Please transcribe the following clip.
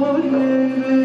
Allah'ın